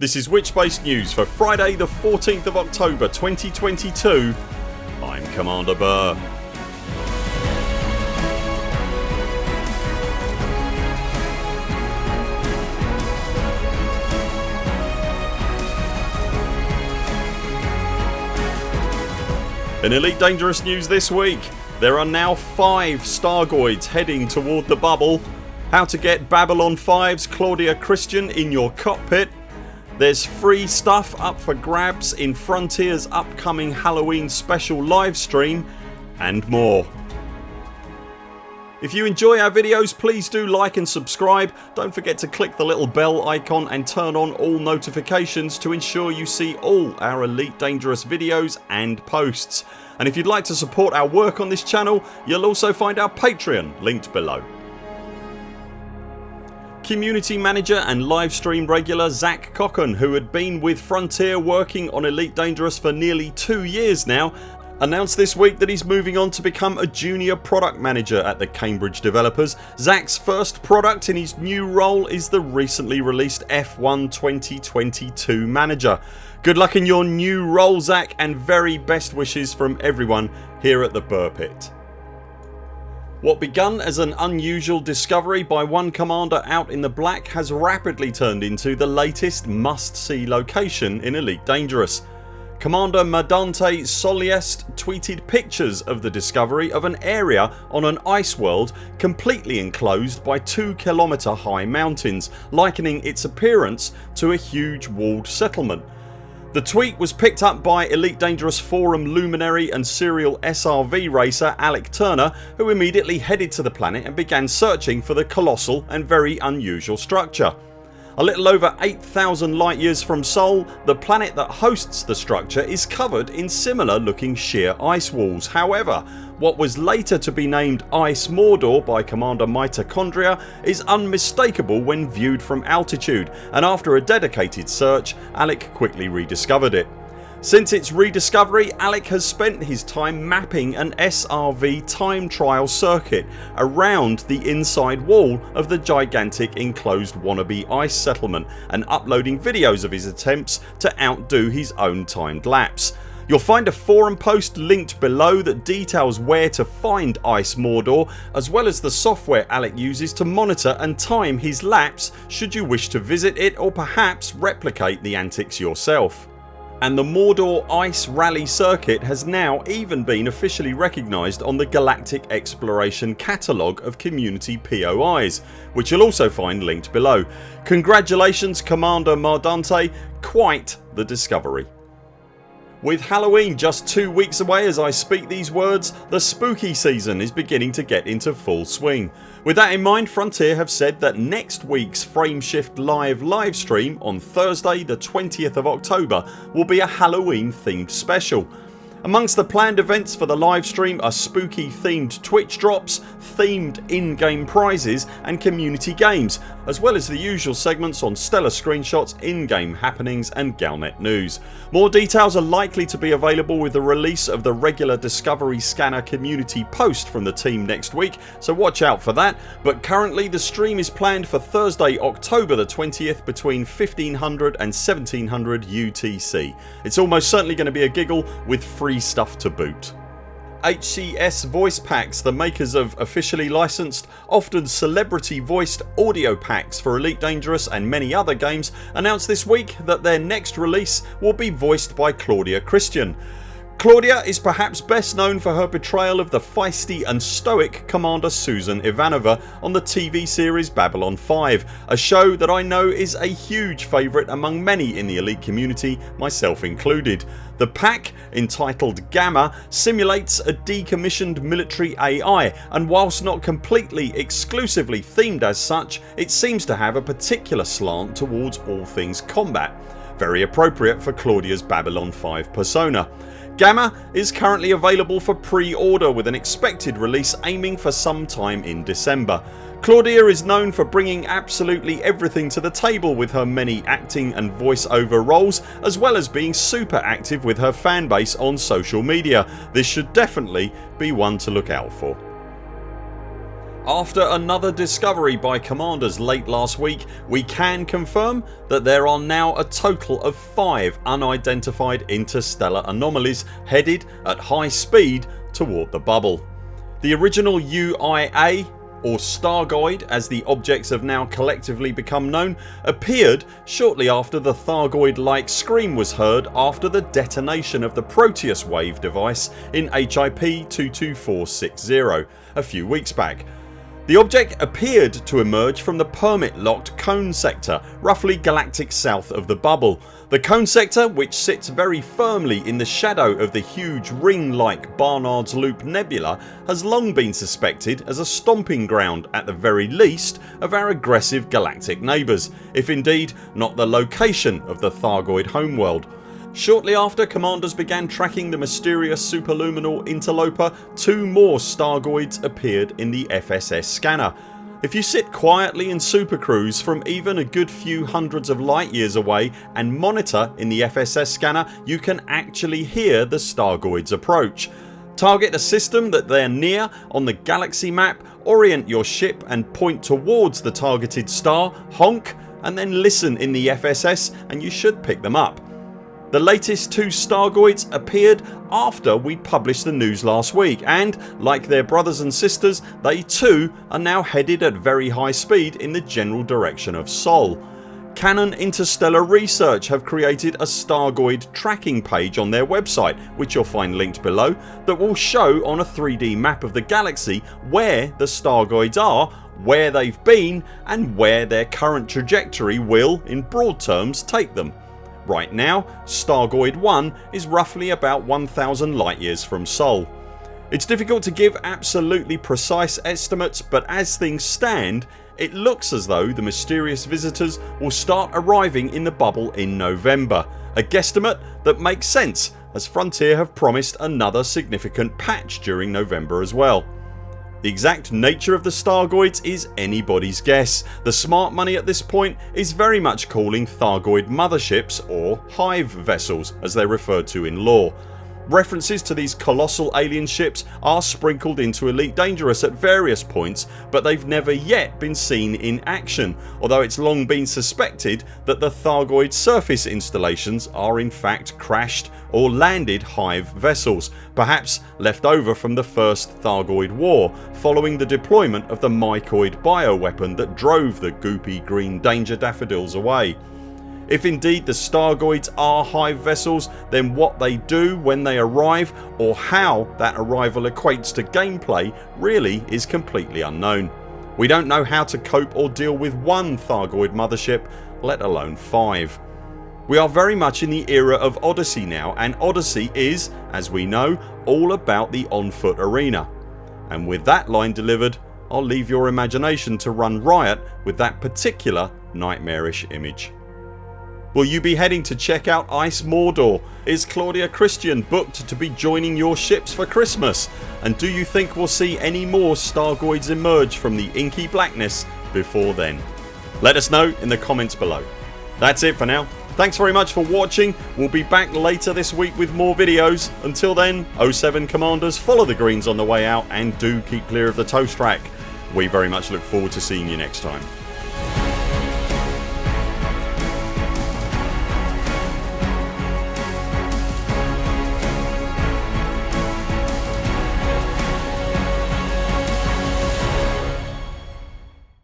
This is Witchbase News for Friday the 14th of October 2022 I'm Commander Buur. In Elite Dangerous news this week. There are now 5 Stargoids heading toward the bubble. How to get Babylon 5's Claudia Christian in your cockpit there's free stuff up for grabs in Frontiers upcoming Halloween special livestream and more. If you enjoy our videos please do like and subscribe. Don't forget to click the little bell icon and turn on all notifications to ensure you see all our Elite Dangerous videos and posts. And if you'd like to support our work on this channel you'll also find our Patreon linked below. Community manager and livestream regular Zach Cocken who had been with Frontier working on Elite Dangerous for nearly 2 years now announced this week that he's moving on to become a junior product manager at the Cambridge developers. Zach's first product in his new role is the recently released F1 2022 manager. Good luck in your new role Zach and very best wishes from everyone here at the Buur Pit. What begun as an unusual discovery by one commander out in the black has rapidly turned into the latest must see location in Elite Dangerous. Commander Madante Soliest tweeted pictures of the discovery of an area on an ice world completely enclosed by 2 kilometre high mountains likening its appearance to a huge walled settlement. The tweet was picked up by Elite Dangerous forum luminary and serial SRV racer Alec Turner who immediately headed to the planet and began searching for the colossal and very unusual structure. A little over 8000 light years from Sol the planet that hosts the structure is covered in similar looking sheer ice walls. However what was later to be named Ice Mordor by Commander Mitochondria is unmistakable when viewed from altitude and after a dedicated search Alec quickly rediscovered it. Since its rediscovery Alec has spent his time mapping an SRV time trial circuit around the inside wall of the gigantic enclosed wannabe ice settlement and uploading videos of his attempts to outdo his own timed laps. You'll find a forum post linked below that details where to find Ice Mordor as well as the software Alec uses to monitor and time his laps should you wish to visit it or perhaps replicate the antics yourself and the Mordor Ice Rally circuit has now even been officially recognised on the Galactic Exploration catalogue of community POIs which you'll also find linked below. Congratulations Commander Mardante, quite the discovery. With Halloween just 2 weeks away as I speak these words the spooky season is beginning to get into full swing. With that in mind Frontier have said that next weeks Frameshift Live livestream on Thursday the 20th of October will be a Halloween themed special. Amongst the planned events for the livestream are spooky themed Twitch drops, themed in-game prizes and community games as well as the usual segments on stellar screenshots, in-game happenings and Galnet news. More details are likely to be available with the release of the regular Discovery Scanner community post from the team next week so watch out for that but currently the stream is planned for Thursday October the 20th between 1500 and 1700 UTC. It's almost certainly going to be a giggle with free stuff to boot. HCS Voice Packs, the makers of officially licensed, often celebrity voiced audio packs for Elite Dangerous and many other games announced this week that their next release will be voiced by Claudia Christian. Claudia is perhaps best known for her portrayal of the feisty and stoic Commander Susan Ivanova on the TV series Babylon 5 a show that I know is a huge favourite among many in the elite community myself included. The pack, entitled Gamma, simulates a decommissioned military AI and whilst not completely exclusively themed as such it seems to have a particular slant towards all things combat. Very appropriate for Claudia's Babylon 5 persona. Gamma is currently available for pre-order with an expected release aiming for some time in December. Claudia is known for bringing absolutely everything to the table with her many acting and voice-over roles as well as being super active with her fanbase on social media. This should definitely be one to look out for. After another discovery by commanders late last week we can confirm that there are now a total of 5 unidentified interstellar anomalies headed at high speed toward the bubble. The original UIA or Stargoid as the objects have now collectively become known appeared shortly after the Thargoid like scream was heard after the detonation of the Proteus wave device in HIP 22460 a few weeks back the object appeared to emerge from the permit locked cone sector roughly galactic south of the bubble. The cone sector which sits very firmly in the shadow of the huge ring like Barnard's Loop Nebula has long been suspected as a stomping ground at the very least of our aggressive galactic neighbours if indeed not the location of the Thargoid homeworld. Shortly after commanders began tracking the mysterious superluminal interloper two more Stargoids appeared in the FSS scanner. If you sit quietly in supercruise from even a good few hundreds of light years away and monitor in the FSS scanner you can actually hear the Stargoids approach. Target a system that they're near on the galaxy map, orient your ship and point towards the targeted star, honk and then listen in the FSS and you should pick them up. The latest two Stargoids appeared after we published the news last week and like their brothers and sisters they too are now headed at very high speed in the general direction of Sol. Canonn Interstellar Research have created a Stargoid tracking page on their website which you'll find linked below that will show on a 3D map of the galaxy where the Stargoids are, where they've been and where their current trajectory will, in broad terms, take them. Right now Stargoid 1 is roughly about 1000 light years from Sol. It's difficult to give absolutely precise estimates but as things stand it looks as though the mysterious visitors will start arriving in the bubble in November, a guesstimate that makes sense as Frontier have promised another significant patch during November as well. The exact nature of the Stargoids is anybody's guess. The smart money at this point is very much calling Thargoid motherships or hive vessels as they're referred to in lore. References to these colossal alien ships are sprinkled into Elite Dangerous at various points but they've never yet been seen in action although it's long been suspected that the Thargoid surface installations are in fact crashed or landed Hive vessels perhaps left over from the first Thargoid war following the deployment of the mycoid bioweapon that drove the goopy green danger daffodils away. If indeed the Stargoids are hive vessels then what they do when they arrive or how that arrival equates to gameplay really is completely unknown. We don't know how to cope or deal with one Thargoid mothership let alone 5. We are very much in the era of Odyssey now and Odyssey is, as we know, all about the on foot arena. And with that line delivered I'll leave your imagination to run riot with that particular nightmarish image. Will you be heading to check out Ice Mordor? Is Claudia Christian booked to be joining your ships for Christmas? And do you think we'll see any more Stargoids emerge from the inky blackness before then? Let us know in the comments below. That's it for now. Thanks very much for watching. We'll be back later this week with more videos. Until then 0 7 CMDRs follow the greens on the way out and do keep clear of the toast rack. We very much look forward to seeing you next time.